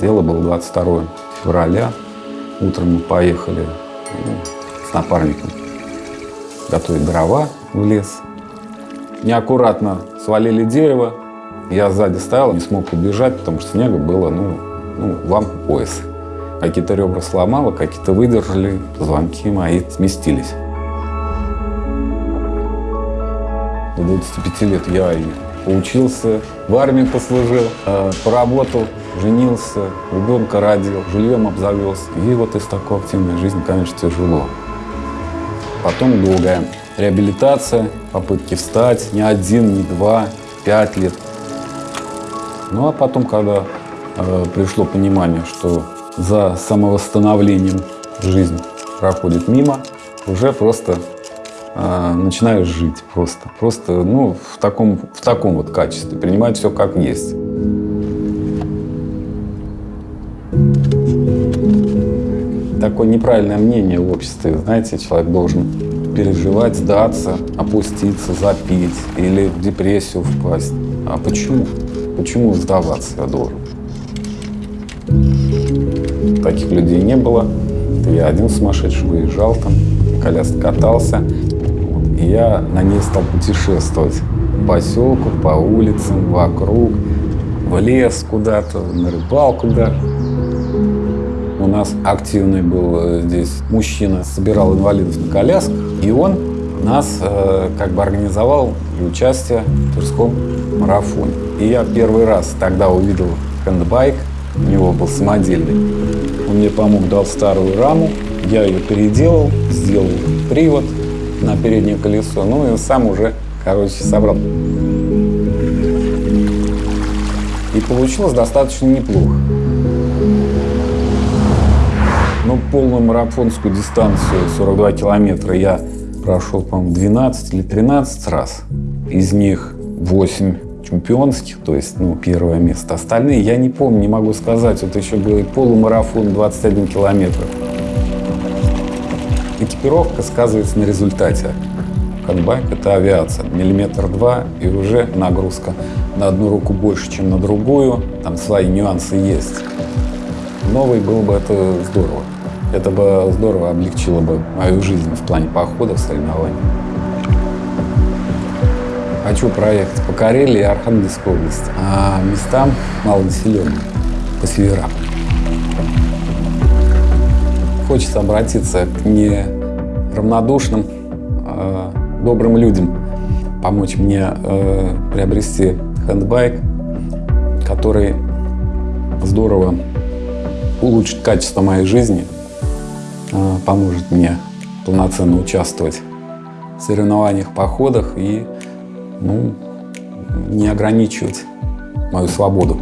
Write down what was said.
Дело было 22 февраля. Утром мы поехали ну, с напарником готовить дрова в лес. Неаккуратно свалили дерево. Я сзади стоял, не смог убежать, потому что снега было, ну, ну лампа пояс. Какие-то ребра сломало, какие-то выдержали, позвонки мои сместились. До 25 лет я и поучился, в армии послужил, э, поработал, женился, ребенка родил, жильем обзавелся. И вот из такой активной жизни, конечно, тяжело. Потом долгая реабилитация, попытки встать, не один, не два, пять лет. Ну а потом, когда э, пришло понимание, что за самовосстановлением жизнь проходит мимо, уже просто э, начинаешь жить просто. Просто ну, в, таком, в таком вот качестве, принимать все как есть. Такое неправильное мнение в обществе. Знаете, человек должен переживать, сдаться, опуститься, запить или в депрессию впасть. А почему? Почему сдаваться я должен? Таких людей не было. Я один сумасшедший выезжал там, коляска катался. И я на ней стал путешествовать по поселку, по улицам, вокруг, в лес куда-то, на рыбалку даже. Нас активный был э, здесь мужчина, собирал инвалидов на колясках, и он нас э, как бы организовал для участия в Тверском марафоне. И я первый раз тогда увидел хендбайк, у него был самодельный. Он мне помог, дал старую раму, я ее переделал, сделал привод на переднее колесо, ну и сам уже, короче, собрал. И получилось достаточно неплохо. Ну, полную марафонскую дистанцию 42 километра я прошел, по-моему, 12 или 13 раз. Из них 8 чемпионских, то есть, ну, первое место. Остальные я не помню, не могу сказать. Вот еще был и полумарафон 21 километр. Экипировка сказывается на результате. Хандбайк – это авиация. Миллиметр два, и уже нагрузка на одну руку больше, чем на другую. Там свои нюансы есть. Новый был бы это здорово. Это бы здорово облегчило бы мою жизнь в плане походов, соревнований. Хочу проехать по Карелии и Архангельской области, а местам малонаселенным, по северам. Хочется обратиться к неравнодушным, э, добрым людям, помочь мне э, приобрести хендбайк, который здорово улучшит качество моей жизни, поможет мне полноценно участвовать в соревнованиях, походах и ну, не ограничивать мою свободу.